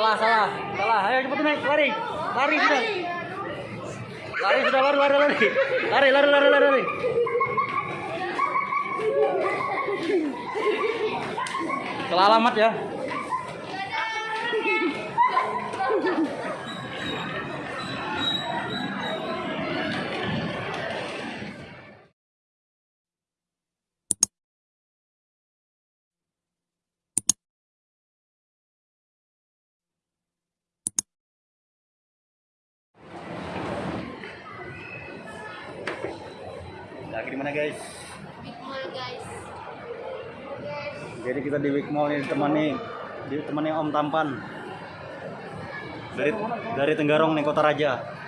Salah, salah, salah. Ayo cepet naik, lari. Lari sudah. Lari sudah, lari, lari, lari. Lari, lari, lari, lari, lari. Salah alamat ya. Lagi di mana guys? Big Mall guys. Jadi kita di Big Mall ini ditemani ditemani Om Tampan dari dari Tenggarong nih Kota Raja.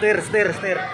setir setir setir.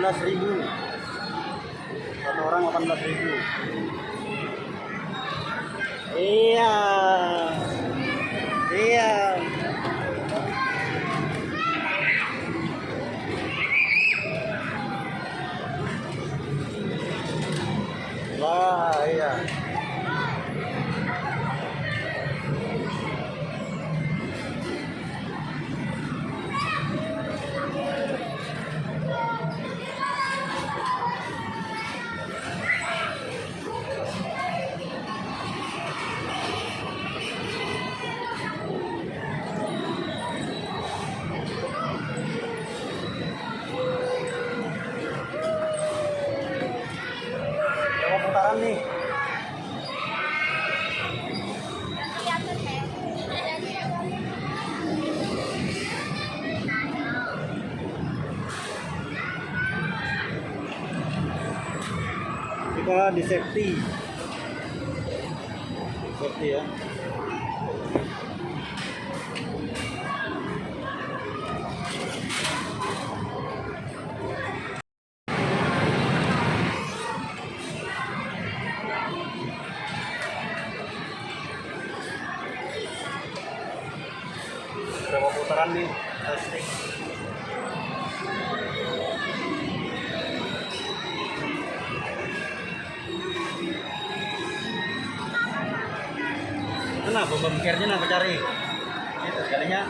16.000 jalan di safety. Safety ya. Berapa putaran nih? Testing kenapa? Pemikirnya nak cari? Itu sekalinya.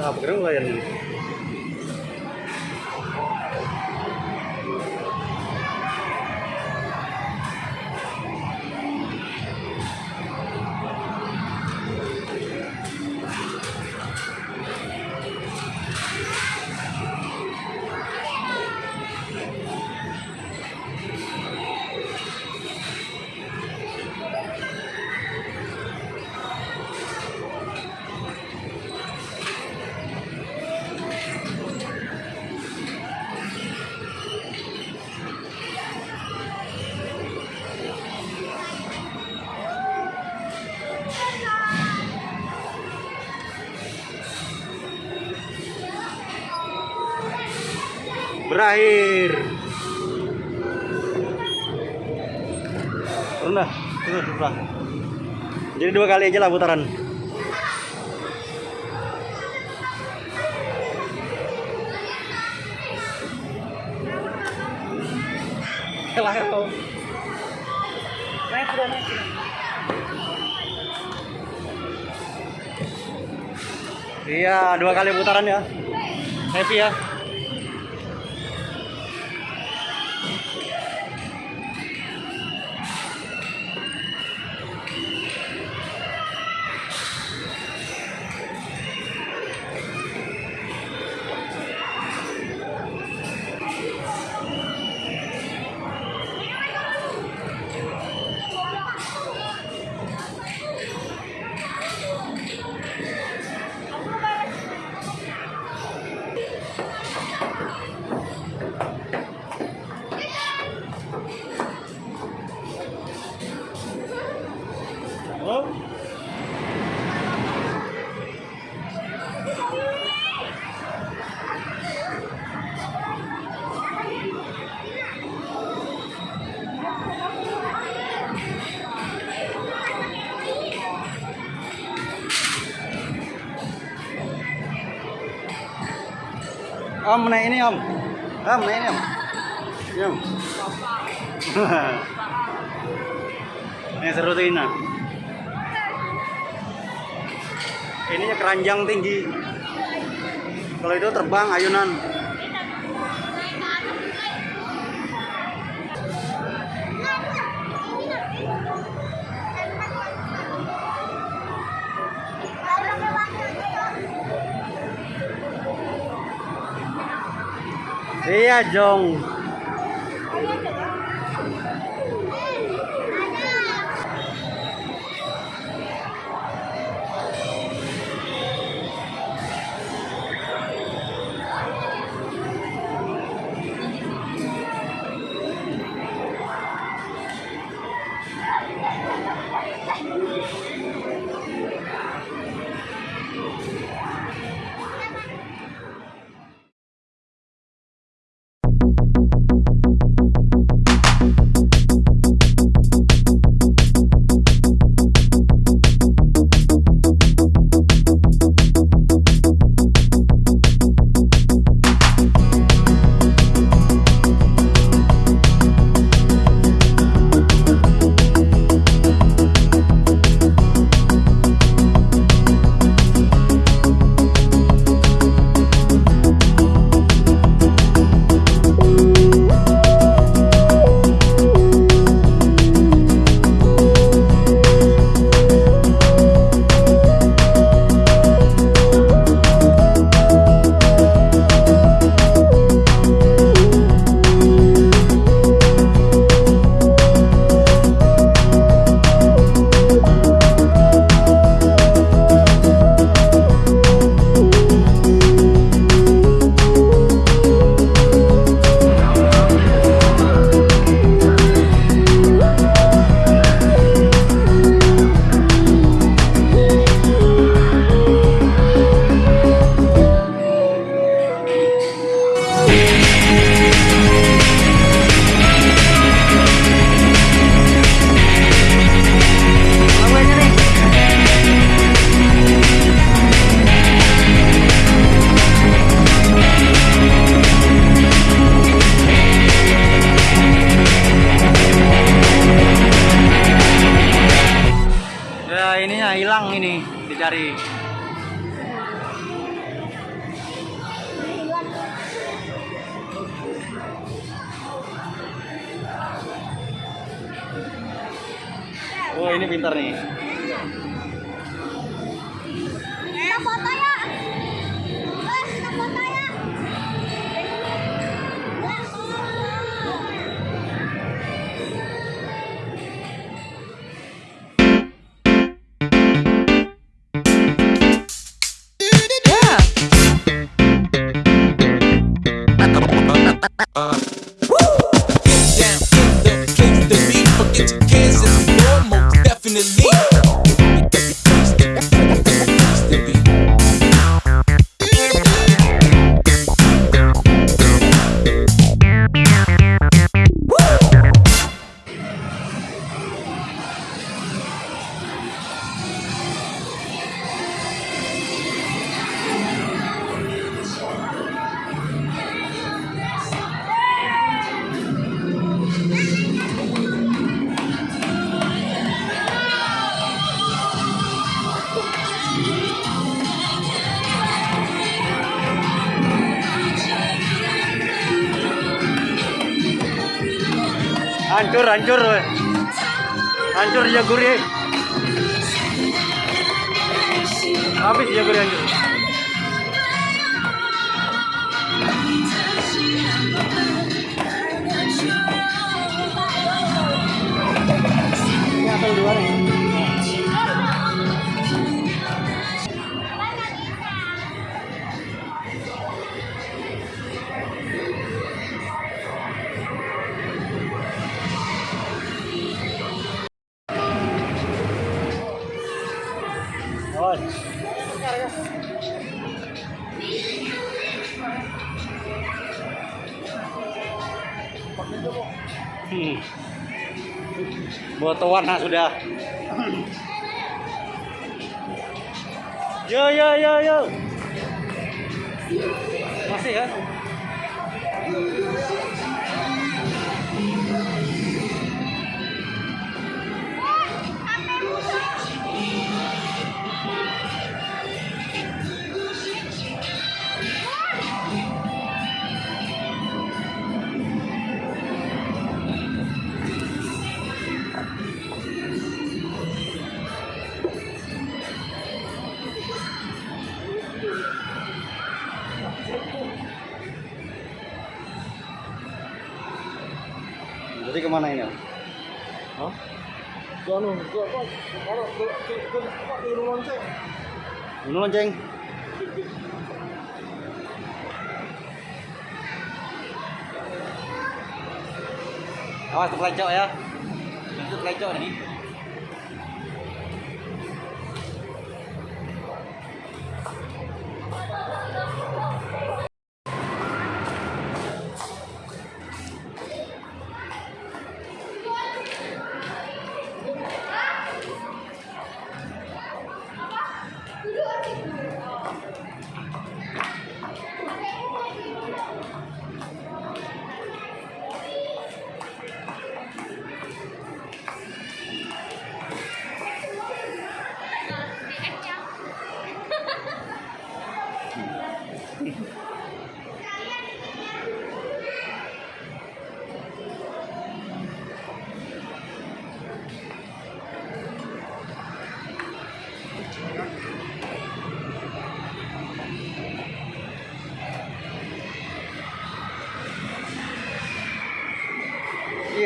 tahap kedua yang berakhir turun dah turun turun jadi dua kali aja lah putaran. Naik sudah naik. Iya, dua kali putaran ya. Happy ya. Om naik ini om. Om naik ini om. Ini, om. ini seru tuh ini. Ininya keranjang tinggi. Kalau itu terbang ayunan. Iya, Jong. Ini pintar nih. Hancur, weh. Hancur Jaguri. Habis Jaguri hancur. Boto warna sudah. Yo yo yo yo. Masih kan? Ke mana ini? Hah? Gua? Kalau gua gua gua di rumah lonceng. Ini lonceng. Awas terpelecok ya. Itu pelecok nih.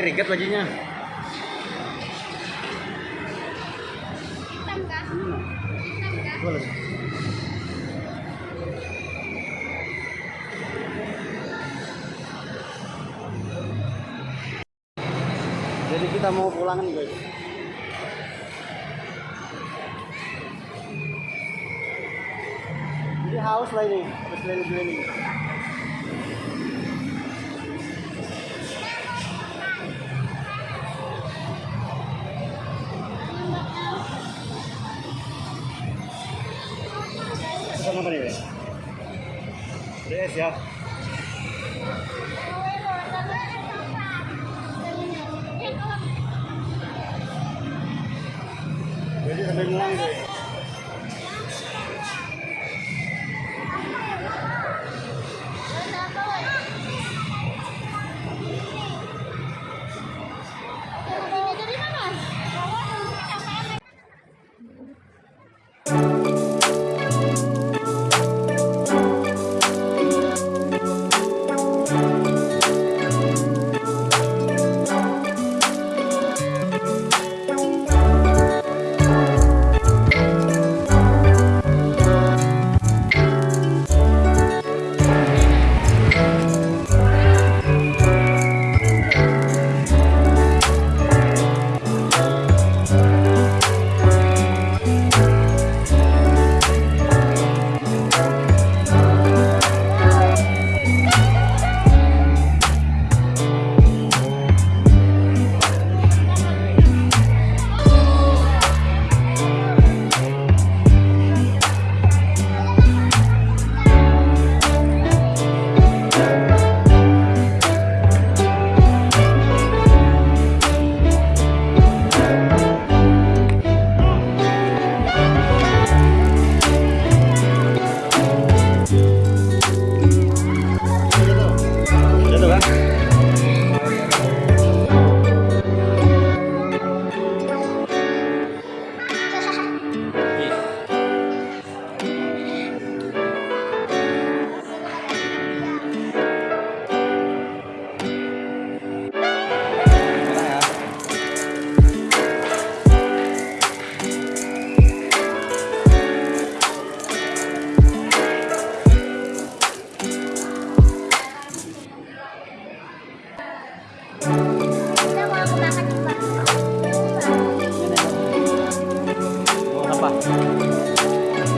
Ih, riket bajunya. Jadi kita mau pulang nih guys. Jadi haus lah ini, keliling-keliling. Yeah.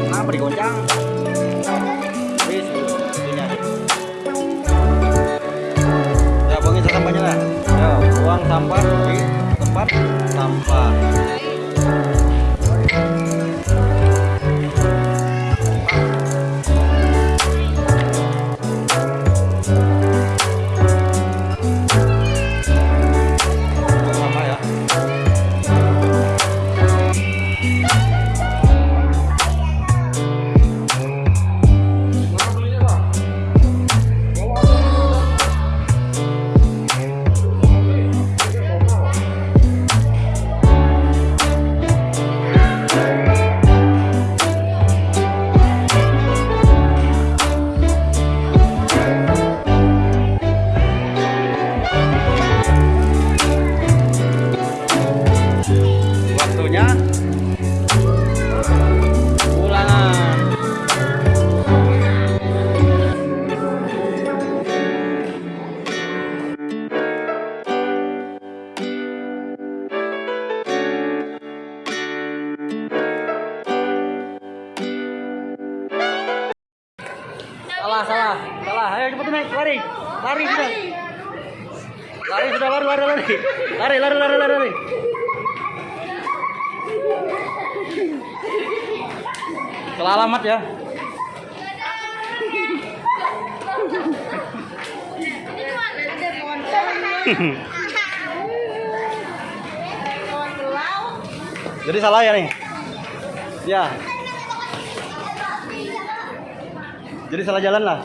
Kenapa digoncang? salah ya nih. Ya. Jadi salah jalan lah.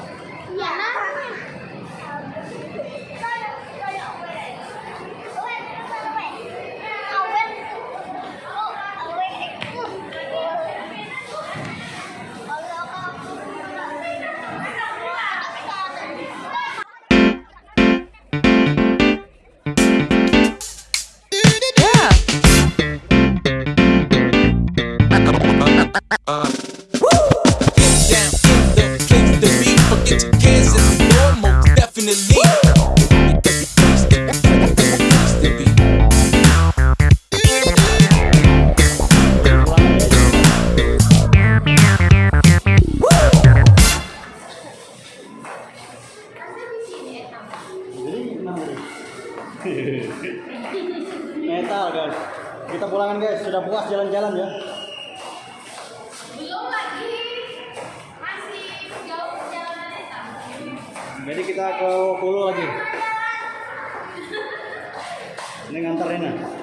metal guys. Kita pulangan guys. Sudah puas jalan-jalan ya. Belum lagi. Masih jauh perjalanannya jadi kita ke pulau lagi. Ini ngantar Rena ya.